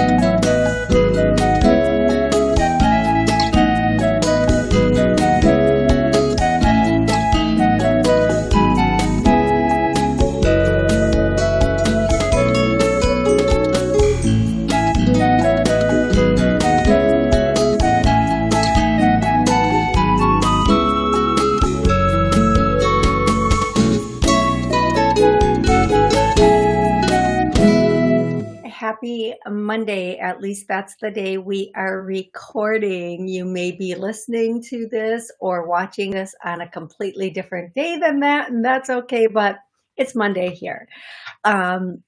happy Monday. At least that's the day we are recording. You may be listening to this or watching this on a completely different day than that, and that's okay, but it's Monday here. Um,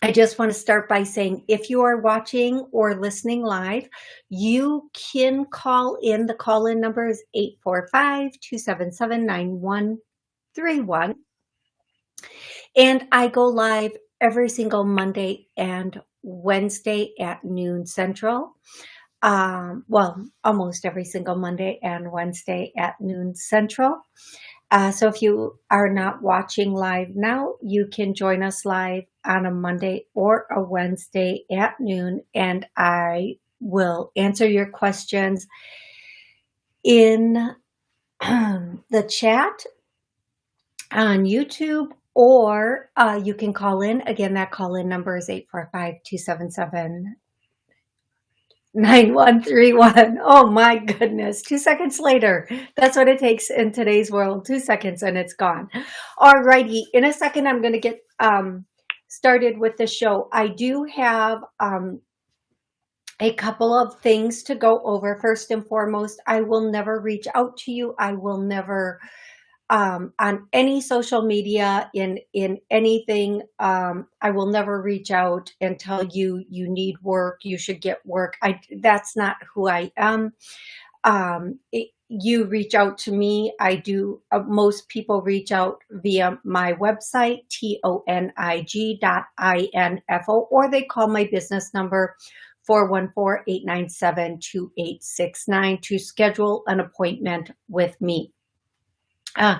I just want to start by saying if you are watching or listening live, you can call in. The call in number is 845 277 9131. And I go live every single Monday and Wednesday at noon Central. Um, well, almost every single Monday and Wednesday at noon Central. Uh, so if you are not watching live now, you can join us live on a Monday or a Wednesday at noon, and I will answer your questions in the chat on YouTube or uh, you can call in. Again, that call in number is 845-277 9131. Oh my goodness. Two seconds later. That's what it takes in today's world. Two seconds and it's gone. All righty. In a second, I'm going to get um, started with the show. I do have um, a couple of things to go over. First and foremost, I will never reach out to you. I will never um, on any social media, in in anything. Um, I will never reach out and tell you you need work, you should get work. I that's not who I am. Um, it, you reach out to me. I do. Uh, most people reach out via my website, tonig dot info, or they call my business number 414-897-2869 to schedule an appointment with me. Uh,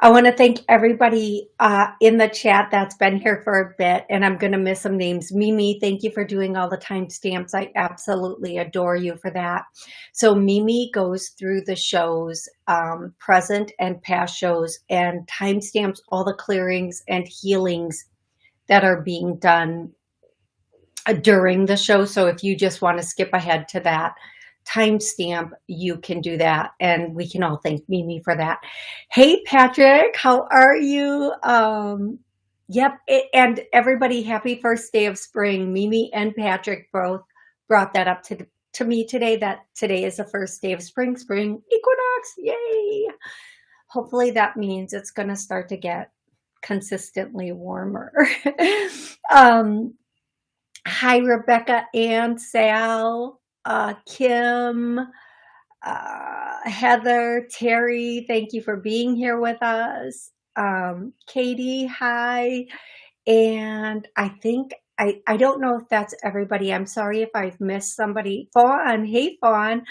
I want to thank everybody uh, in the chat that's been here for a bit, and I'm going to miss some names. Mimi, thank you for doing all the timestamps. I absolutely adore you for that. So Mimi goes through the shows, um, present and past shows, and timestamps all the clearings and healings that are being done uh, during the show. So if you just want to skip ahead to that, timestamp, you can do that. And we can all thank Mimi for that. Hey, Patrick, how are you? Um, yep. And everybody, happy first day of spring. Mimi and Patrick both brought that up to, to me today, that today is the first day of spring, spring equinox. Yay. Hopefully that means it's going to start to get consistently warmer. um, hi, Rebecca and Sal uh, Kim, uh, Heather, Terry, thank you for being here with us. Um, Katie, hi. And I think, I, I don't know if that's everybody. I'm sorry if I've missed somebody. Fawn, hey Fawn.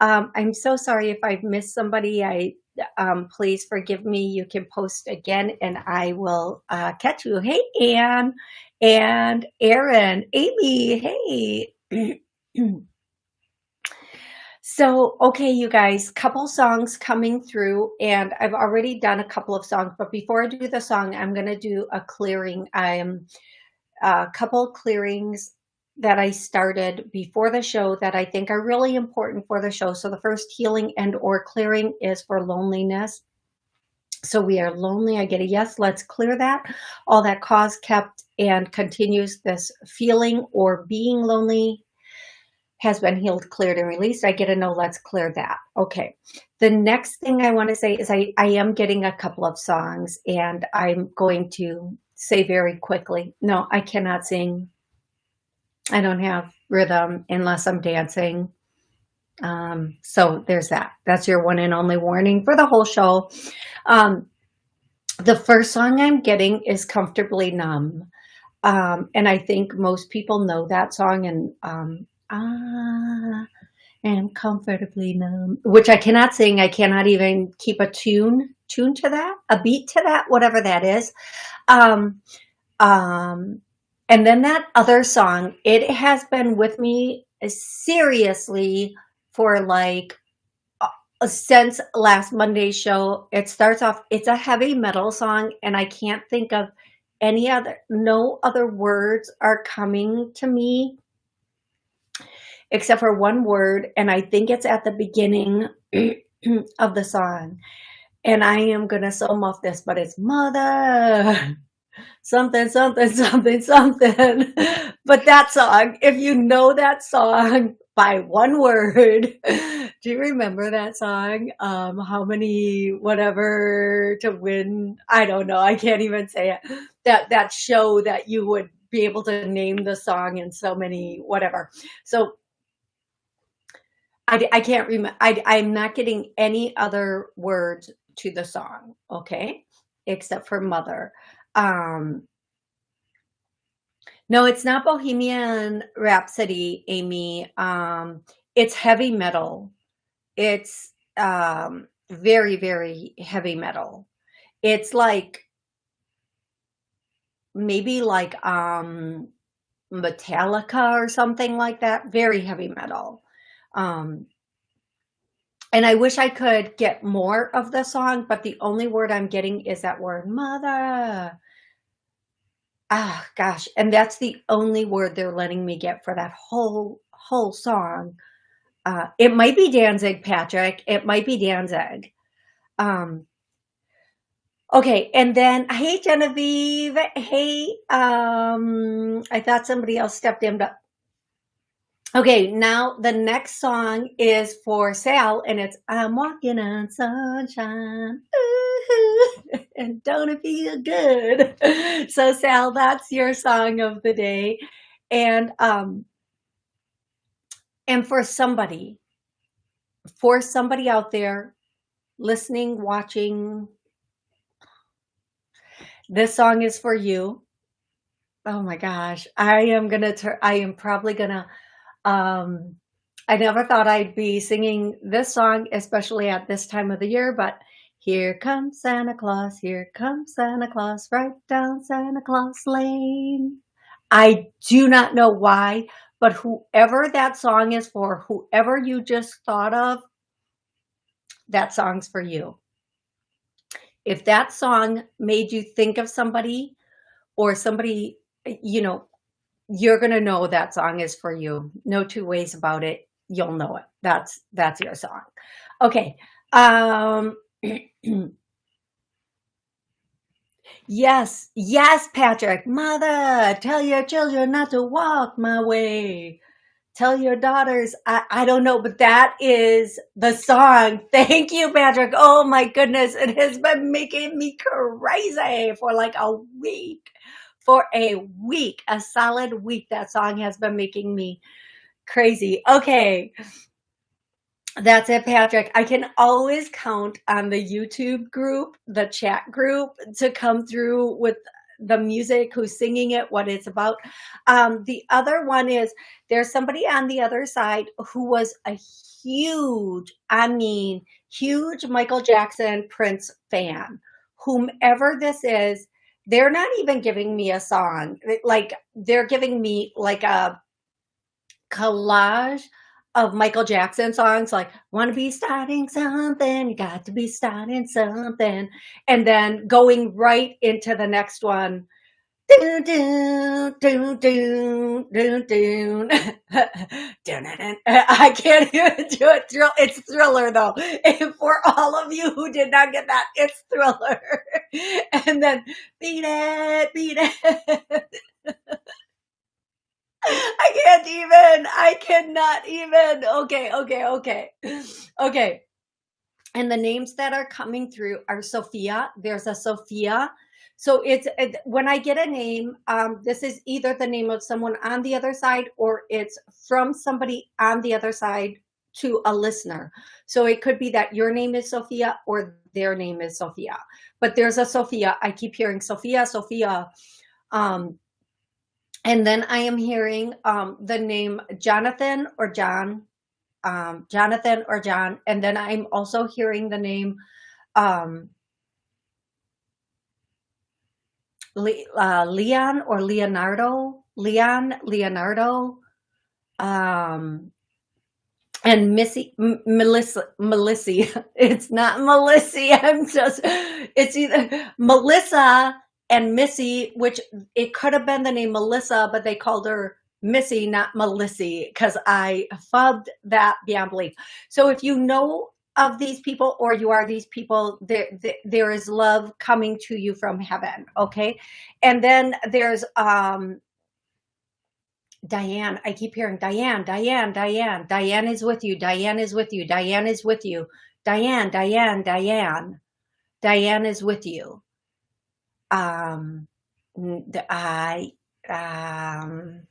Um, I'm so sorry if I've missed somebody. I um, please forgive me. You can post again and I will uh, catch you. Hey, Anne and Aaron, Amy, hey. So, okay, you guys, couple songs coming through and I've already done a couple of songs, but before I do the song, I'm going to do a clearing. I am a uh, couple clearings that I started before the show that I think are really important for the show. So the first healing and or clearing is for loneliness. So we are lonely. I get a yes, let's clear that. All that cause kept and continues this feeling or being lonely has been healed, cleared, and released. I get a no, let's clear that. Okay. The next thing I want to say is I, I am getting a couple of songs and I'm going to say very quickly, no, I cannot sing. I don't have rhythm unless I'm dancing. Um, so there's that. That's your one and only warning for the whole show. Um, the first song I'm getting is Comfortably Numb. Um, and I think most people know that song and um, I am comfortably numb, which I cannot sing. I cannot even keep a tune, tune to that, a beat to that, whatever that is. Um, um, And then that other song, it has been with me seriously for like since last Monday's show. It starts off, it's a heavy metal song and I can't think of any other, no other words are coming to me except for one word. And I think it's at the beginning of the song. And I am to sum off this, but it's mother something, something, something, something. But that song, if you know that song by one word, do you remember that song? Um, how many, whatever to win? I don't know. I can't even say it. That, that show that you would be able to name the song in so many, whatever. So I, I can't remember. I, I'm not getting any other words to the song. Okay. Except for mother. Um, no, it's not Bohemian Rhapsody, Amy. Um, it's heavy metal. It's um, very, very heavy metal. It's like maybe like um, Metallica or something like that. Very heavy metal. Um, and I wish I could get more of the song, but the only word I'm getting is that word, mother. Ah, gosh. And that's the only word they're letting me get for that whole, whole song. Uh, it might be Danzig, Patrick. It might be Danzig. Um, okay. And then, hey, Genevieve. Hey, um, I thought somebody else stepped in, but Okay, now the next song is for Sal, and it's I'm walking on sunshine. and don't it feel good? So Sal, that's your song of the day. And um and for somebody, for somebody out there listening, watching, this song is for you. Oh my gosh, I am gonna turn I am probably gonna um, I never thought I'd be singing this song, especially at this time of the year, but here comes Santa Claus, here comes Santa Claus, right down Santa Claus Lane. I do not know why, but whoever that song is for, whoever you just thought of, that song's for you. If that song made you think of somebody or somebody, you know, you're going to know that song is for you. No two ways about it. You'll know it. That's, that's your song. Okay. Um, yes. Yes, Patrick. Mother, tell your children not to walk my way. Tell your daughters, I, I don't know, but that is the song. Thank you, Patrick. Oh my goodness. It has been making me crazy for like a week for a week, a solid week. That song has been making me crazy. Okay. That's it, Patrick. I can always count on the YouTube group, the chat group to come through with the music, who's singing it, what it's about. Um, the other one is there's somebody on the other side who was a huge, I mean, huge Michael Jackson Prince fan. Whomever this is, they're not even giving me a song. Like they're giving me like a collage of Michael Jackson songs like want to be starting something you got to be starting something and then going right into the next one do do do do do do I can't even do it. Thrill, It's thriller though. And for all of you who did not get that, it's thriller. And then beat it, beat it. I can't even. I cannot even. Okay, okay, okay. Okay. And the names that are coming through are Sophia. There's a Sophia so it's when I get a name, um, this is either the name of someone on the other side or it's from somebody on the other side to a listener. So it could be that your name is Sophia or their name is Sophia. But there's a Sophia. I keep hearing Sophia, Sophia. Um, and then I am hearing um, the name Jonathan or John, um, Jonathan or John. And then I'm also hearing the name um, Le, uh, Leon or Leonardo, Leon, Leonardo, um, and Missy, M Melissa, Melissa. It's not Melissa. I'm just, it's either Melissa and Missy, which it could have been the name Melissa, but they called her Missy, not Melissa, because I fubbed that beyond belief. So if you know of these people or you are these people, there, there, is love coming to you from heaven, okay? And then there's um, Diane. I keep hearing Diane, Diane, Diane. Diane is with you. Diane is with you. Diane is with you. Diane, Diane, Diane. Diane is with you. Um, I, um,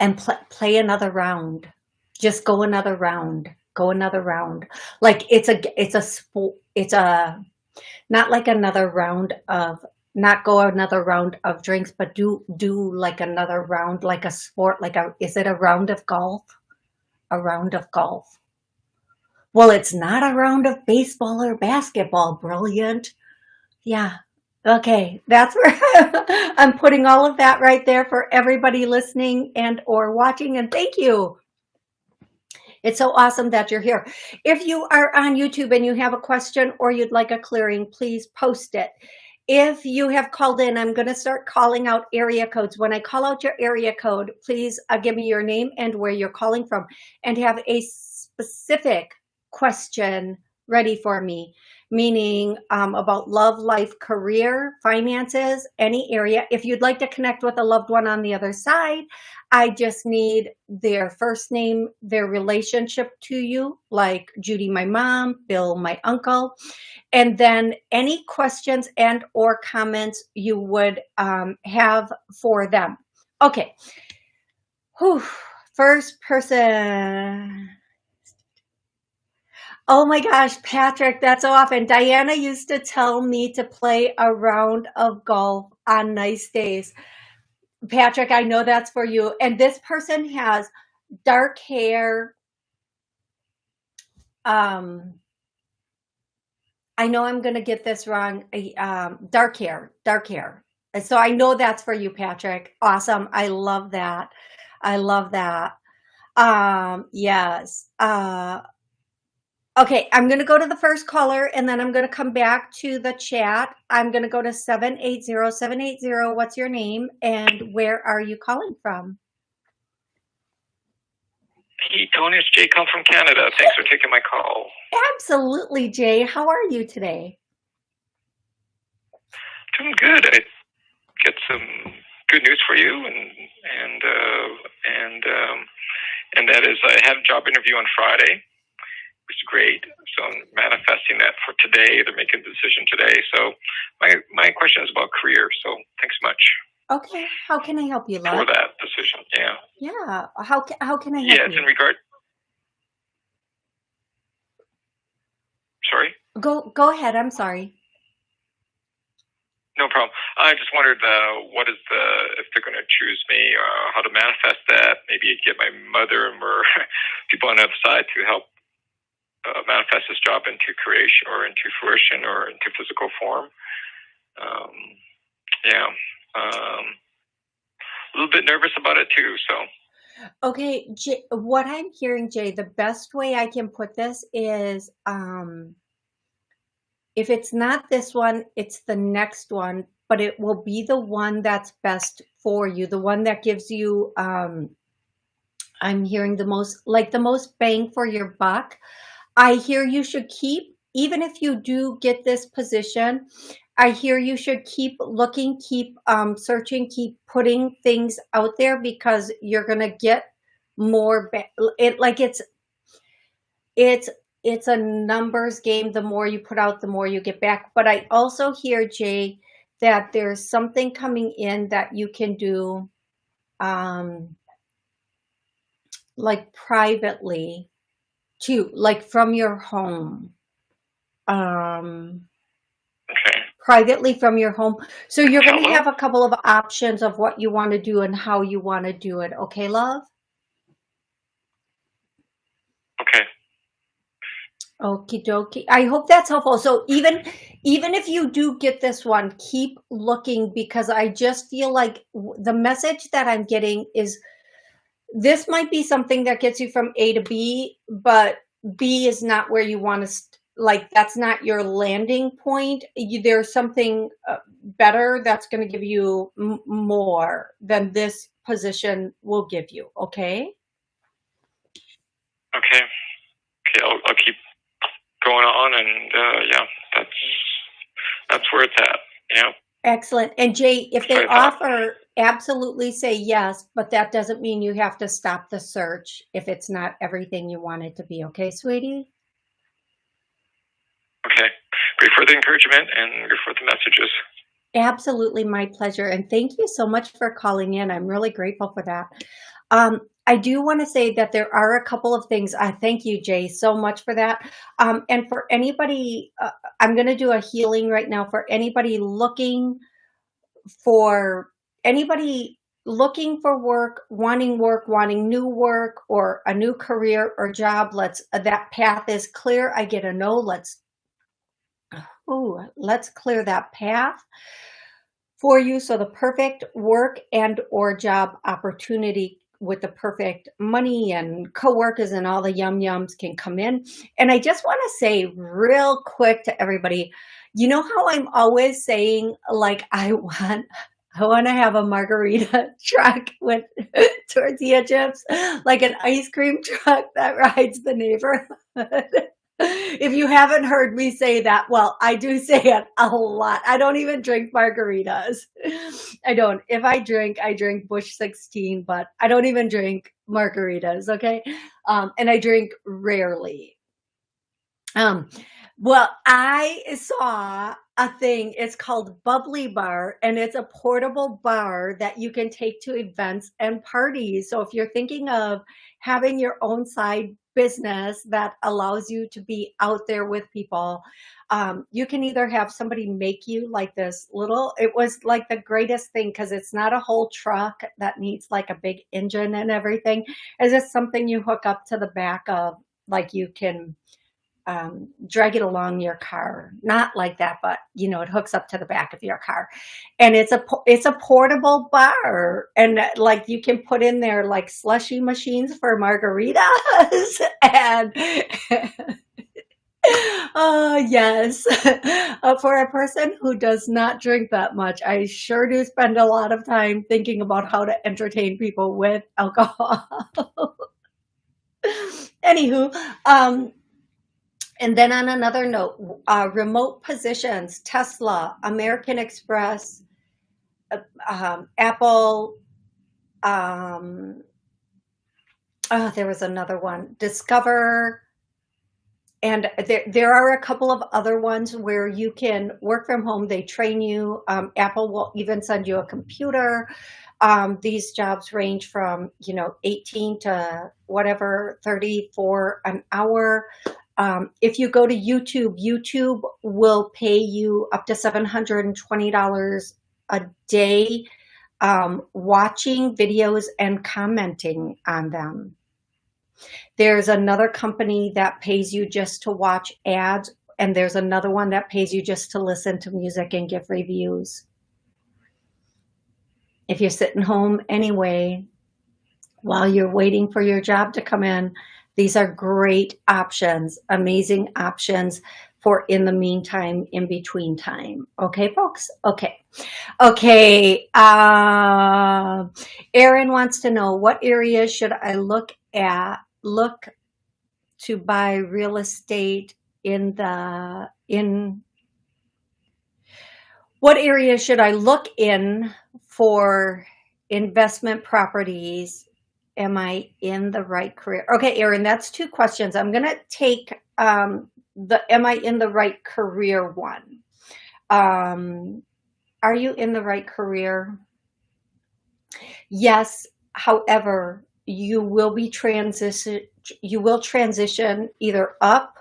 and pl play another round. Just go another round. Go another round. Like it's a, it's a sport. It's a, not like another round of not go another round of drinks, but do do like another round, like a sport, like a is it a round of golf? A round of golf. Well, it's not a round of baseball or basketball. Brilliant. Yeah. Okay. That's where I'm putting all of that right there for everybody listening and or watching. And thank you. It's so awesome that you're here. If you are on YouTube and you have a question or you'd like a clearing, please post it. If you have called in, I'm going to start calling out area codes. When I call out your area code, please uh, give me your name and where you're calling from and have a specific question ready for me meaning um, about love, life, career, finances, any area. If you'd like to connect with a loved one on the other side, I just need their first name, their relationship to you, like Judy, my mom, Bill, my uncle, and then any questions and or comments you would um, have for them. Okay. Whew. First person Oh my gosh, Patrick, that's so often. Diana used to tell me to play a round of golf on nice days. Patrick, I know that's for you. And this person has dark hair. Um, I know I'm going to get this wrong. Um, dark hair, dark hair. And so I know that's for you, Patrick. Awesome. I love that. I love that. Um, yes. Uh, Okay, I'm going to go to the first caller and then I'm going to come back to the chat. I'm going to go to 780-780. What's your name and where are you calling from? Hey, Tony, it's Jay come from Canada. Thanks for taking my call. Absolutely, Jay. How are you today? Doing good. I get some good news for you and and uh, and um, and that is I have a job interview on Friday is great. So I'm manifesting that for today. They're making a decision today. So my my question is about career. So thanks much. Okay. How can I help you, love? For that decision, yeah. Yeah. How how can I help yeah, it's you? in regard. Sorry. Go go ahead. I'm sorry. No problem. I just wondered uh, what is the if they're going to choose me, uh, how to manifest that. Maybe get my mother or people on the other side to help uh, manifest this job into creation or into fruition or into physical form. Um, yeah. Um, a little bit nervous about it too. So. Okay, Jay, what I'm hearing, Jay, the best way I can put this is, um, if it's not this one, it's the next one, but it will be the one that's best for you, the one that gives you, um, I'm hearing the most, like the most bang for your buck. I hear you should keep, even if you do get this position, I hear you should keep looking, keep um, searching, keep putting things out there because you're going to get more, it like it's, it's, it's a numbers game. The more you put out, the more you get back. But I also hear, Jay, that there's something coming in that you can do um, like privately too, like from your home. Um, okay. Privately from your home. So you're going to have a couple of options of what you want to do and how you want to do it. Okay, love? Okay. Okie dokie. I hope that's helpful. So even even if you do get this one, keep looking because I just feel like the message that I'm getting is this might be something that gets you from A to B, but B is not where you want to like that's not your landing point. You, there's something uh, better that's going to give you more than this position will give you. Okay. Okay. Okay. I'll, I'll keep going on, and uh, yeah, that's that's where it's at. Yeah. Excellent. And Jay, if they offer, absolutely say yes, but that doesn't mean you have to stop the search if it's not everything you want it to be. Okay, sweetie? Okay. Great for the encouragement and great for the messages. Absolutely my pleasure. And thank you so much for calling in. I'm really grateful for that. Um, I do want to say that there are a couple of things. I thank you, Jay, so much for that. Um, and for anybody, uh, I'm going to do a healing right now for anybody looking for anybody looking for work, wanting work, wanting new work or a new career or job. Let's uh, that path is clear. I get a no. Let's oh, let's clear that path for you. So the perfect work and or job opportunity with the perfect money and co-workers and all the yum yums can come in. And I just want to say real quick to everybody, you know how I'm always saying like I want I want to have a margarita truck with tortilla chips, like an ice cream truck that rides the neighborhood if you haven't heard me say that, well, I do say it a lot. I don't even drink margaritas. I don't. If I drink, I drink Bush 16, but I don't even drink margaritas, okay? Um, and I drink rarely. Um, well, I saw a thing. It's called Bubbly Bar, and it's a portable bar that you can take to events and parties. So if you're thinking of having your own side business that allows you to be out there with people. Um, you can either have somebody make you like this little, it was like the greatest thing because it's not a whole truck that needs like a big engine and everything. It's just something you hook up to the back of, like you can um, drag it along your car. Not like that, but you know, it hooks up to the back of your car, and it's a it's a portable bar, and like you can put in there like slushy machines for margaritas, and oh yes, uh, for a person who does not drink that much, I sure do spend a lot of time thinking about how to entertain people with alcohol. Anywho, um, and then on another note, uh, remote positions, Tesla, American Express, uh, um, Apple, um, oh, there was another one, Discover, and there, there are a couple of other ones where you can work from home. They train you. Um, Apple will even send you a computer. Um, these jobs range from, you know, 18 to whatever, 34 an hour. Um, if you go to YouTube, YouTube will pay you up to $720 a day um, watching videos and commenting on them. There's another company that pays you just to watch ads, and there's another one that pays you just to listen to music and give reviews. If you're sitting home anyway, while you're waiting for your job to come in, these are great options, amazing options for in the meantime, in between time. Okay, folks? Okay. Okay. Uh, wants to know what areas should I look at, look to buy real estate in the, in, what areas should I look in for investment properties am I in the right career? Okay, Erin, that's two questions. I'm going to take um, the am I in the right career one. Um, are you in the right career? Yes. However, you will be transition. You will transition either up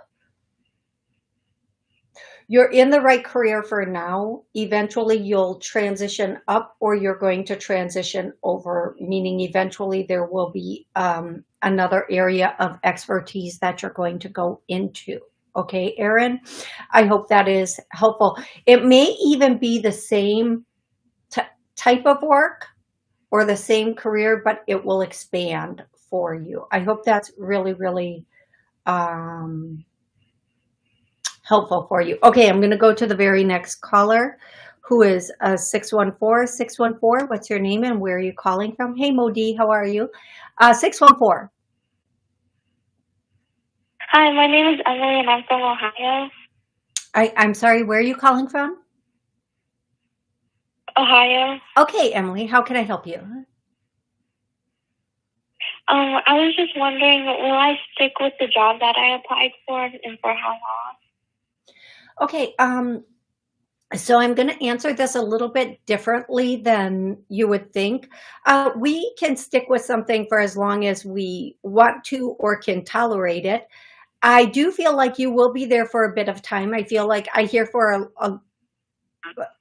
you're in the right career for now. Eventually you'll transition up or you're going to transition over, meaning eventually there will be um, another area of expertise that you're going to go into. Okay, Erin, I hope that is helpful. It may even be the same type of work or the same career, but it will expand for you. I hope that's really, really um, helpful for you. Okay, I'm going to go to the very next caller who is a uh, 614. 614, what's your name and where are you calling from? Hey, Modi, how are you? Uh, 614. Hi, my name is Emily and I'm from Ohio. I, I'm sorry, where are you calling from? Ohio. Okay, Emily, how can I help you? Um, I was just wondering, will I stick with the job that I applied for and for how long? Okay, um, so I'm going to answer this a little bit differently than you would think. Uh, we can stick with something for as long as we want to or can tolerate it. I do feel like you will be there for a bit of time. I feel like I hear for a, a,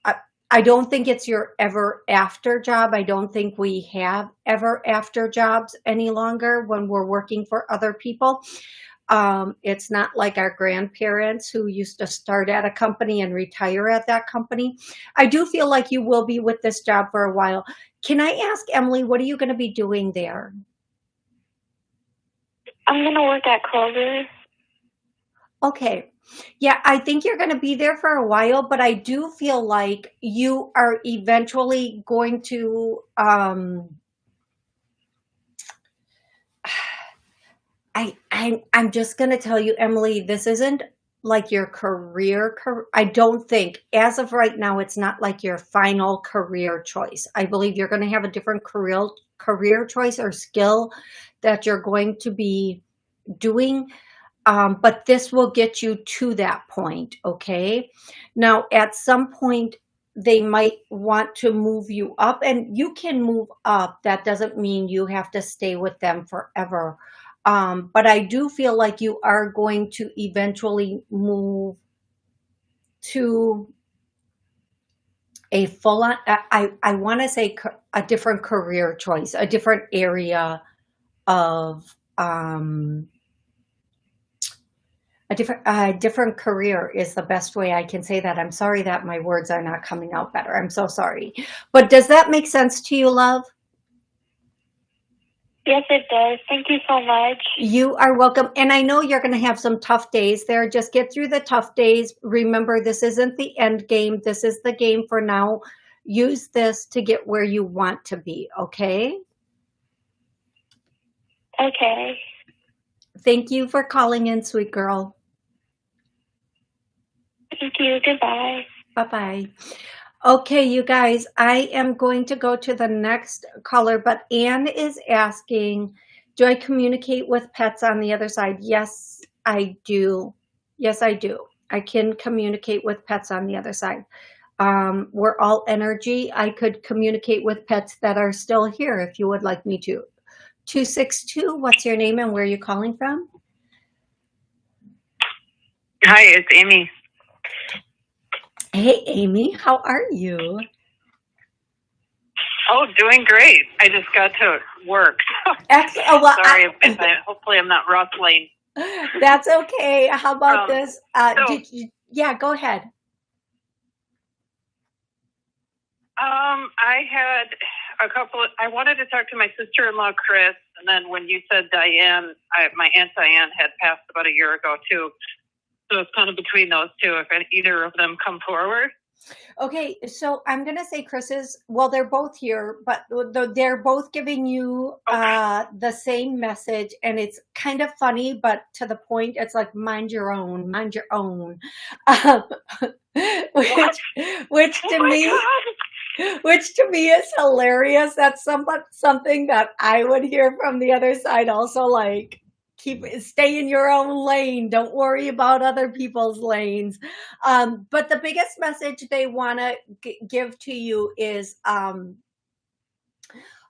a I don't think it's your ever after job. I don't think we have ever after jobs any longer when we're working for other people. Um, it's not like our grandparents who used to start at a company and retire at that company. I do feel like you will be with this job for a while. Can I ask Emily, what are you going to be doing there? I'm going to work at Kroger. Okay. Yeah, I think you're going to be there for a while, but I do feel like you are eventually going to um, I, I I'm just going to tell you, Emily, this isn't like your career. I don't think as of right now, it's not like your final career choice. I believe you're going to have a different career career choice or skill that you're going to be doing. Um, but this will get you to that point. Okay. Now, at some point, they might want to move you up and you can move up. That doesn't mean you have to stay with them forever. Um, but I do feel like you are going to eventually move to a full on, I, I want to say a different career choice, a different area of, um, a different, a different career is the best way I can say that. I'm sorry that my words are not coming out better. I'm so sorry. But does that make sense to you, love? Yes, it does. Thank you so much. You are welcome. And I know you're going to have some tough days there. Just get through the tough days. Remember, this isn't the end game. This is the game for now. Use this to get where you want to be. Okay. Okay. Thank you for calling in, sweet girl. Thank you. Goodbye. Bye-bye. Okay, you guys, I am going to go to the next caller, but Anne is asking, do I communicate with pets on the other side? Yes, I do. Yes, I do. I can communicate with pets on the other side. Um, we're all energy. I could communicate with pets that are still here if you would like me to. 262, what's your name and where are you calling from? Hi, it's Amy. Hey, Amy, how are you? Oh, doing great. I just got to work. Excellent. Oh, well, Sorry, I, I, hopefully I'm not rustling. That's okay. How about um, this? Uh, so, you, yeah, go ahead. Um, I had a couple. Of, I wanted to talk to my sister-in-law, Chris, and then when you said Diane, I, my aunt Diane had passed about a year ago too. So it's kind of between those two, if either of them come forward. Okay, so I'm going to say Chris's, well, they're both here, but they're both giving you okay. uh, the same message. And it's kind of funny, but to the point, it's like, mind your own, mind your own. Um, which, which to oh me, God. which to me is hilarious. That's somewhat something that I would hear from the other side also like, keep stay in your own lane. Don't worry about other people's lanes. Um, but the biggest message they want to give to you is um,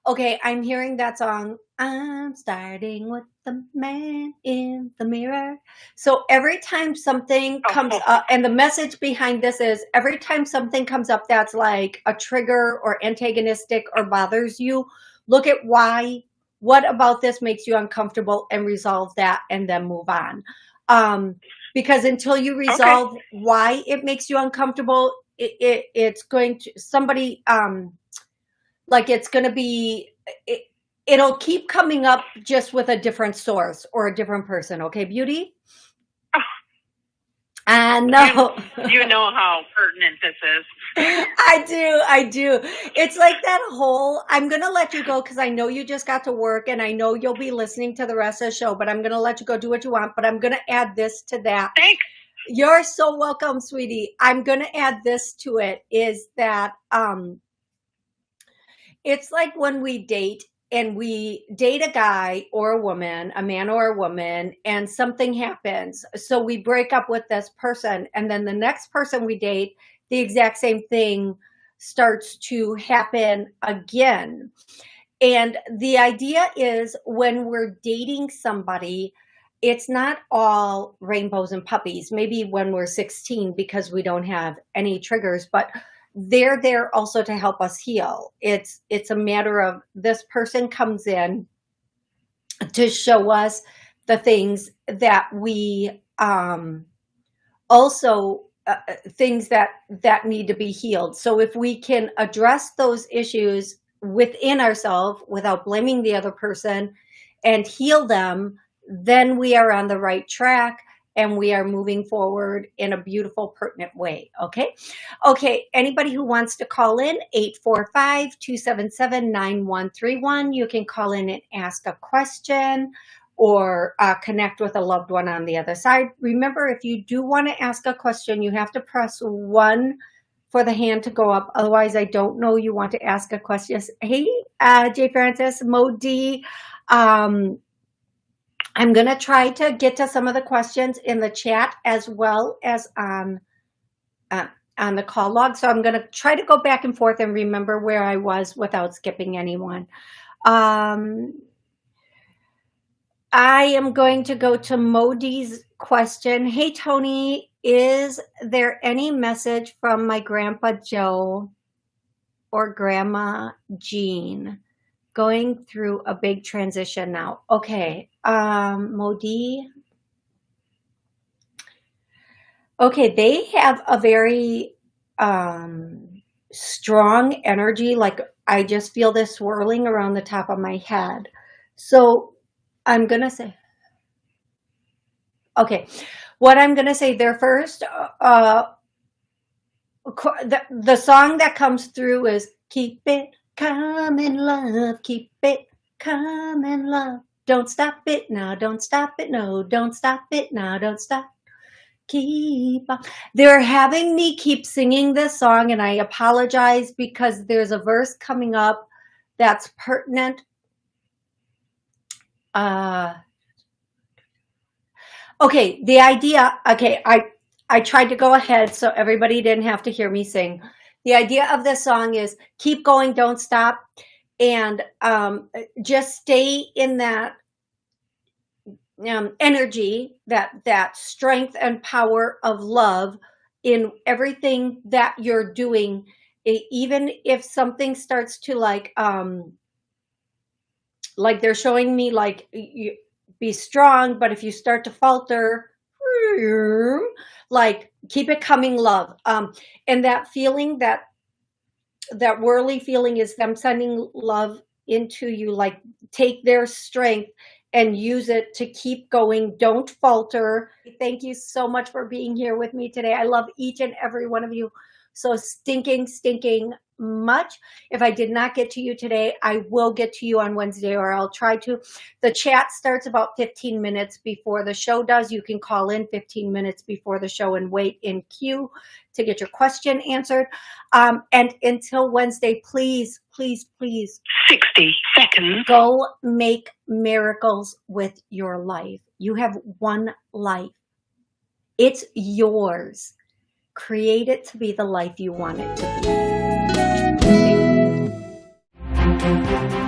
okay i'm hearing that song i'm starting with the man in the mirror. So every time something comes up and the message behind this is every time something comes up that's like a trigger or antagonistic or bothers you look at why what about this makes you uncomfortable and resolve that and then move on um, because until you resolve why it makes you uncomfortable, it, it it's going to somebody um like it's going to be it, it'll keep coming up just with a different source or a different person. Okay, beauty. I know. You know how pertinent this is. I do. I do. It's like that whole, I'm going to let you go because I know you just got to work and I know you'll be listening to the rest of the show, but I'm going to let you go do what you want. But I'm going to add this to that. Thanks. You're so welcome, sweetie. I'm going to add this to it is that, um, it's like when we date and we date a guy or a woman, a man or a woman, and something happens. So we break up with this person, and then the next person we date, the exact same thing starts to happen again. And the idea is when we're dating somebody, it's not all rainbows and puppies, maybe when we're 16 because we don't have any triggers, but they're there also to help us heal. It's it's a matter of this person comes in to show us the things that we um, also uh, uh, things that that need to be healed. So if we can address those issues within ourselves without blaming the other person and heal them, then we are on the right track and we are moving forward in a beautiful, pertinent way. Okay. Okay. Anybody who wants to call in 845-277-9131, you can call in and ask a question or uh, connect with a loved one on the other side. Remember, if you do want to ask a question, you have to press one for the hand to go up. Otherwise, I don't know you want to ask a question. Hey, uh, Jay Francis, Modi. Um, I'm going to try to get to some of the questions in the chat as well as on, uh, on the call log. So I'm going to try to go back and forth and remember where I was without skipping anyone. Um, I am going to go to Modi's question. Hey, Tony, is there any message from my grandpa Joe or grandma Jean? going through a big transition now. Okay, um, Modi. Okay, they have a very um, strong energy. Like I just feel this swirling around the top of my head. So I'm going to say, okay, what I'm going to say there first, uh, the, the song that comes through is keep it Come in love, keep it, come in love. Don't stop it now, don't stop it, no, don't stop it now, don't stop. Keep on. They're having me keep singing this song, and I apologize because there's a verse coming up that's pertinent. Uh, okay, the idea, okay, I, I tried to go ahead so everybody didn't have to hear me sing the idea of this song is keep going, don't stop, and um, just stay in that um, energy, that that strength and power of love in everything that you're doing. Even if something starts to like, um, like they're showing me like you, be strong, but if you start to falter, like keep it coming love. Um and that feeling that that whirly feeling is them sending love into you like take their strength and use it to keep going. Don't falter. Thank you so much for being here with me today. I love each and every one of you so stinking stinking much. If I did not get to you today, I will get to you on Wednesday or I'll try to. The chat starts about 15 minutes before the show does. You can call in 15 minutes before the show and wait in queue to get your question answered. Um, and until Wednesday, please, please, please. 60 seconds. Go make miracles with your life. You have one life. It's yours create it to be the life you want it to be.